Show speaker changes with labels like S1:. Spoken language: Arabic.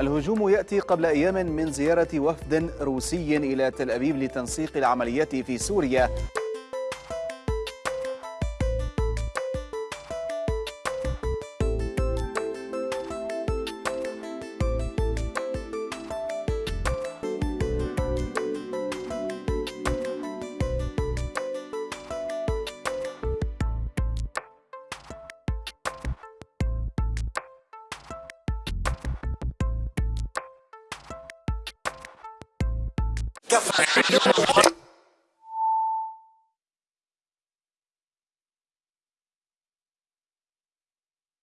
S1: الهجوم يأتي قبل أيام من زيارة وفد روسي إلى تل أبيب لتنسيق العمليات في سوريا.
S2: What?